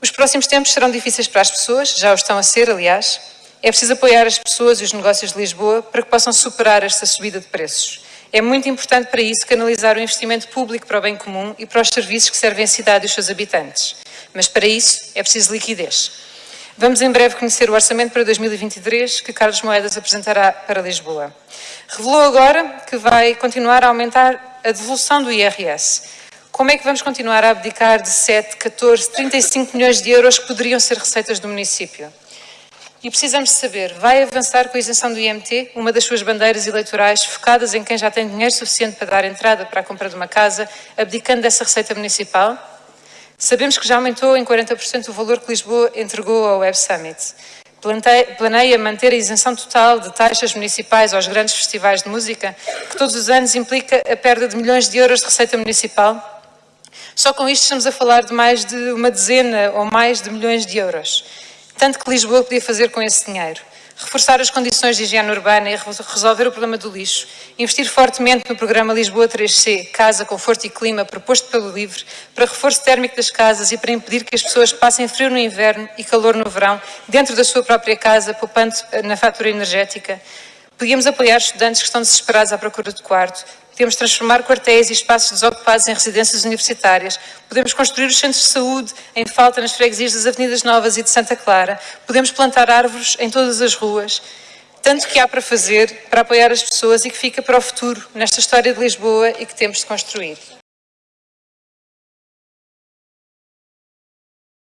Os próximos tempos serão difíceis para as pessoas, já o estão a ser, aliás. É preciso apoiar as pessoas e os negócios de Lisboa para que possam superar esta subida de preços. É muito importante para isso canalizar o investimento público para o bem comum e para os serviços que servem a cidade e os seus habitantes. Mas para isso é preciso liquidez. Vamos em breve conhecer o orçamento para 2023 que Carlos Moedas apresentará para Lisboa. Revelou agora que vai continuar a aumentar a devolução do IRS. Como é que vamos continuar a abdicar de 7, 14, 35 milhões de euros que poderiam ser receitas do município? E precisamos saber, vai avançar com a isenção do IMT, uma das suas bandeiras eleitorais focadas em quem já tem dinheiro suficiente para dar entrada para a compra de uma casa, abdicando dessa receita municipal? Sabemos que já aumentou em 40% o valor que Lisboa entregou ao Web Summit. Planeia manter a isenção total de taxas municipais aos grandes festivais de música, que todos os anos implica a perda de milhões de euros de receita municipal? Só com isto estamos a falar de mais de uma dezena ou mais de milhões de euros. Tanto que Lisboa podia fazer com esse dinheiro. Reforçar as condições de higiene urbana e resolver o problema do lixo. Investir fortemente no programa Lisboa 3C, Casa, Conforto e Clima, proposto pelo LIVRE, para reforço térmico das casas e para impedir que as pessoas passem frio no inverno e calor no verão, dentro da sua própria casa, poupando na fatura energética. Podíamos apoiar estudantes que estão desesperados à procura de quarto, Podemos transformar quartéis e espaços desocupados em residências universitárias. Podemos construir os centros de saúde em falta nas freguesias das Avenidas Novas e de Santa Clara. Podemos plantar árvores em todas as ruas. Tanto que há para fazer para apoiar as pessoas e que fica para o futuro nesta história de Lisboa e que temos de construir.